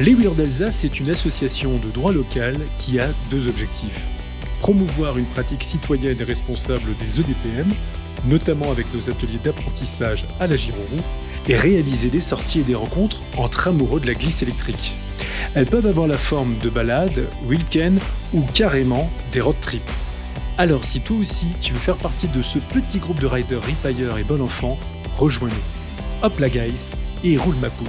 Les Weird d'Alsace est une association de droit local qui a deux objectifs. Promouvoir une pratique citoyenne et responsable des EDPM, notamment avec nos ateliers d'apprentissage à la Girourou, et réaliser des sorties et des rencontres entre amoureux de la glisse électrique. Elles peuvent avoir la forme de balades, week-ends ou carrément des road trips. Alors si toi aussi tu veux faire partie de ce petit groupe de riders ripailleurs et bon enfant, rejoins-nous. Hop la guys et roule ma poule